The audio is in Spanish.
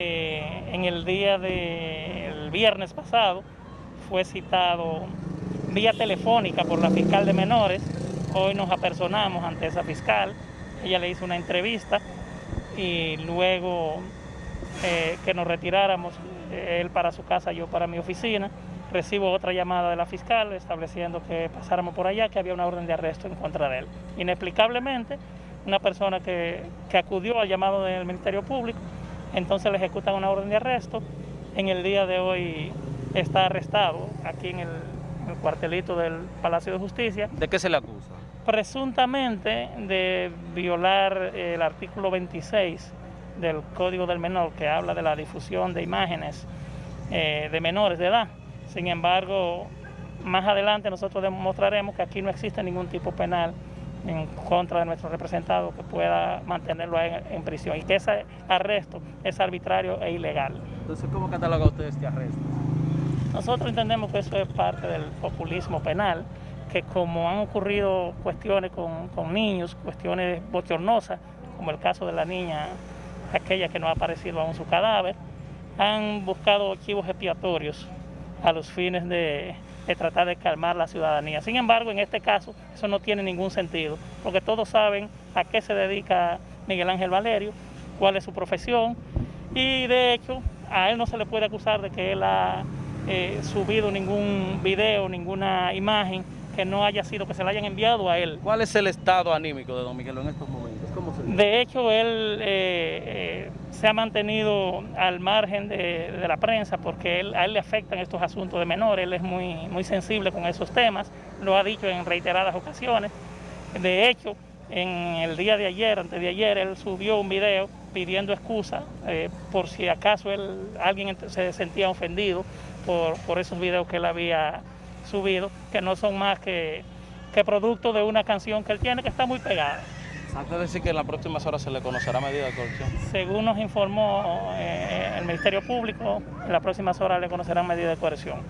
Eh, en el día del viernes pasado fue citado vía telefónica por la fiscal de menores. Hoy nos apersonamos ante esa fiscal. Ella le hizo una entrevista y luego eh, que nos retiráramos, eh, él para su casa, yo para mi oficina, recibo otra llamada de la fiscal estableciendo que pasáramos por allá, que había una orden de arresto en contra de él. Inexplicablemente, una persona que acudió al llamado del Ministerio Público entonces le ejecutan una orden de arresto. En el día de hoy está arrestado aquí en el, cuartelito del Palacio de Justicia. ¿De qué se le acusa? Presuntamente de violar el artículo 26 del Código del Menor que habla de la difusión de imágenes eh, de menores de edad. Sin embargo, más adelante nosotros demostraremos que aquí no existe ningún tipo penal en contra de nuestro representado que pueda mantenerlo en, prisión y que ese arresto es arbitrario e ilegal. Entonces, ¿cómo cataloga usted este arresto? Nosotros entendemos que eso es parte del populismo penal, que como han ocurrido cuestiones con, con niños, cuestiones bochornosas, como el caso de la niña, aquella que no ha aparecido aún su cadáver, han buscado archivos expiatorios a los fines de de tratar de calmar la ciudadanía. Sin embargo, en este caso, eso no tiene ningún sentido, porque todos saben a qué se dedica Miguel Ángel Valerio, cuál es su profesión, y de hecho, a él no se le puede acusar de que él ha eh, subido ningún video, ninguna imagen que no haya sido, que se le hayan enviado a él. ¿Cuál es el estado anímico de don Miguel en estos momentos? de hecho, él eh, eh, se ha mantenido al margen de, la prensa porque a él le afectan estos asuntos de menores, él es muy, muy sensible con esos temas, lo ha dicho en reiteradas ocasiones. De hecho, en el día de ayer, antes de ayer, él subió un video pidiendo excusa eh, por si acaso él, alguien se sentía ofendido por, por esos videos que él había subido, que no son más que, que producto de una canción que él tiene que está muy pegada. Antes de decir que en las próximas horas se le conocerá medida de coerción. Según nos informó eh, el Ministerio Público, en las próximas horas le conocerán medida de coerción.